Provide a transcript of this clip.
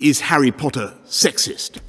Is Harry Potter sexist?